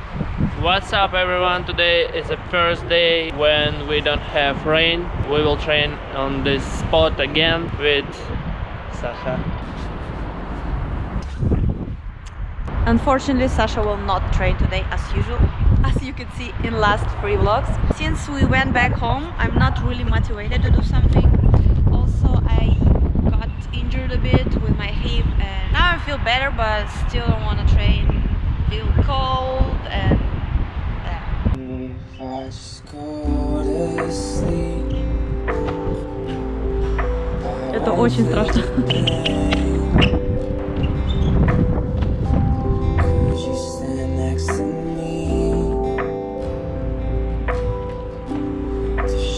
What's up everyone? Today is the first day when we don't have rain. We will train on this spot again with Sasha. Unfortunately, Sasha will not train today as usual, as you can see in last three vlogs. Since we went back home, I'm not really motivated to do something. Also, I got injured a bit with my hip and now I feel better, but still don't want to train. Feel cold and yeah. Это очень страшно.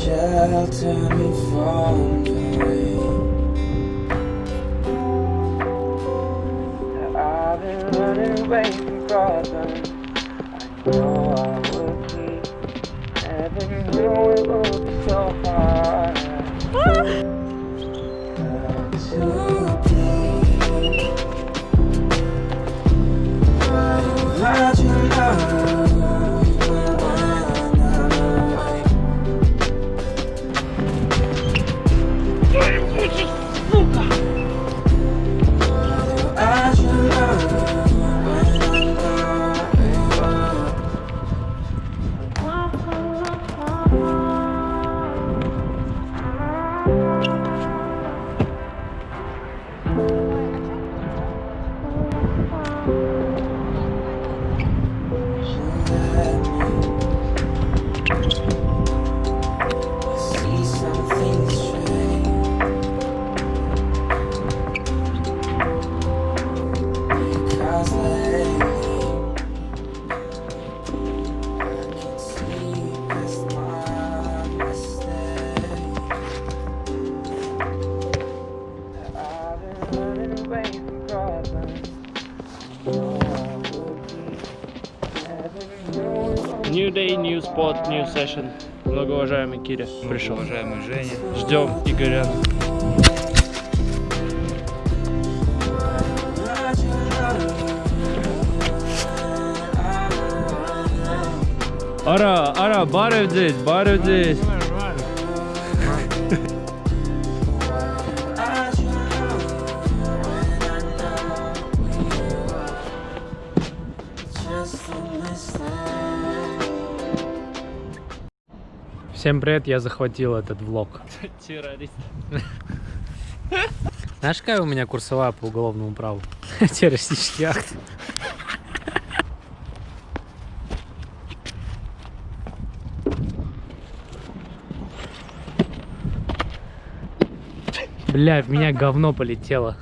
shelter me from the rain. Away from. I know I would be. Never knew it would be so hard. New day, new spot, new session. Многоуважаемый Киря пришел. Уважаемый Женя. Ждем Игоря. Ara, ara, bar evdeyiz, bar evdeyiz. Всем привет, я захватил этот влог. Террорист. Знаешь, какая у меня курсовая по уголовному праву? Террористический акт. Бля, в меня говно полетело.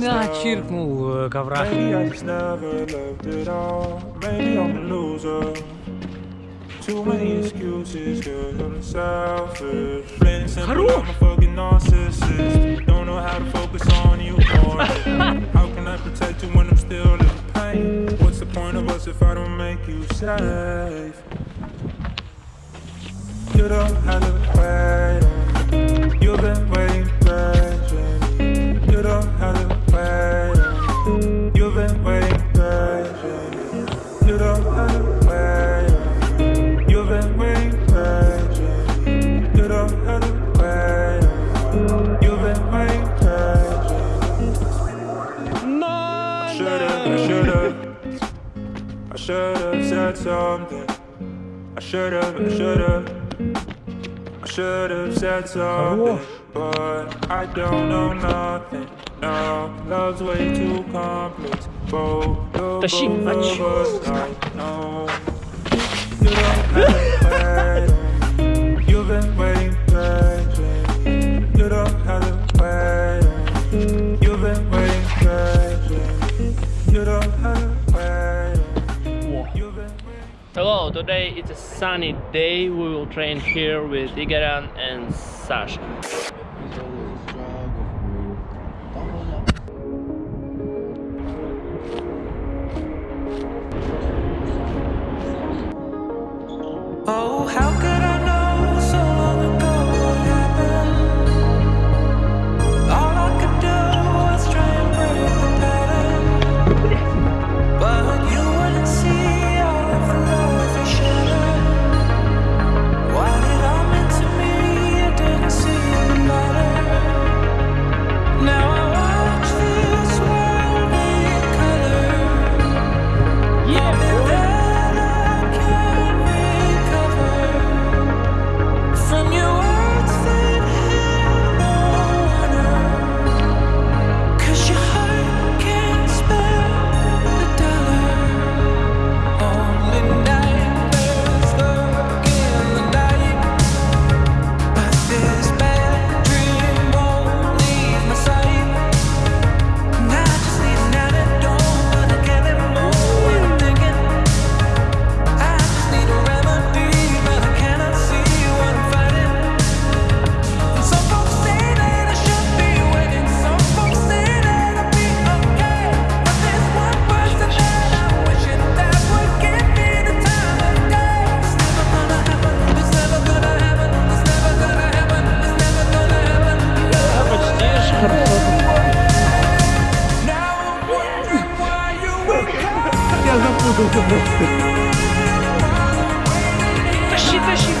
Да, чиркнул э, ковра. Loser. Too many excuses, cause I'm selfish. Plain simple, I'm a fucking narcissist. Don't know how to focus on you or How can I protect you when I'm still in pain? What's the point of us if I don't make you safe? You don't have to wait said something. I should've, I should've. I should've said something But I don't know nothing. No, love's way too complex. Both, of us, I know You don't have a You've been waiting for today it's a sunny day. We will train here with Igoran and Sasha.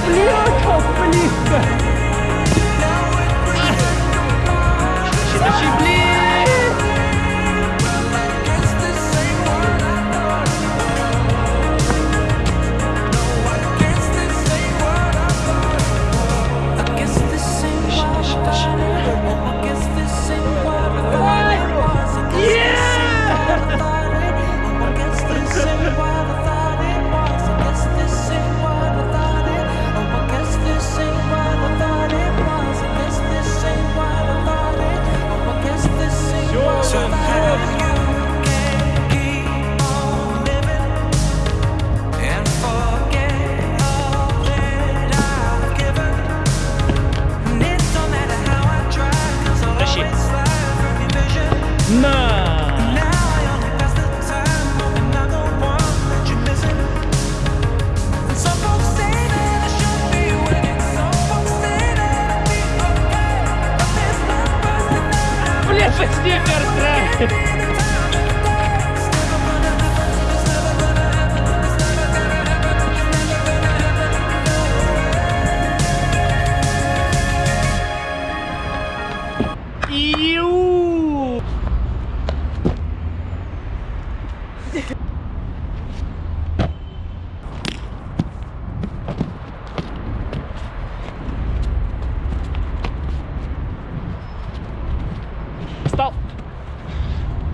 Blir han kappeliste? Сникерс нравится.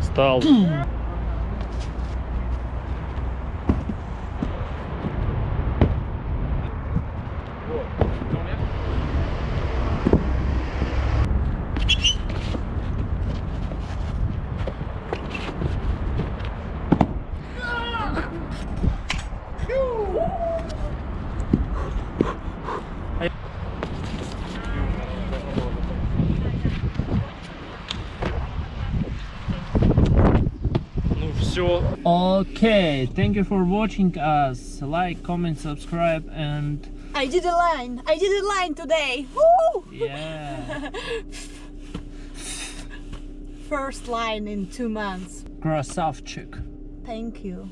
Стал. okay thank you for watching us. Like comment subscribe and i did a line. I did a line today. Woo! yeah. First line in two months. Krasavchik thank you.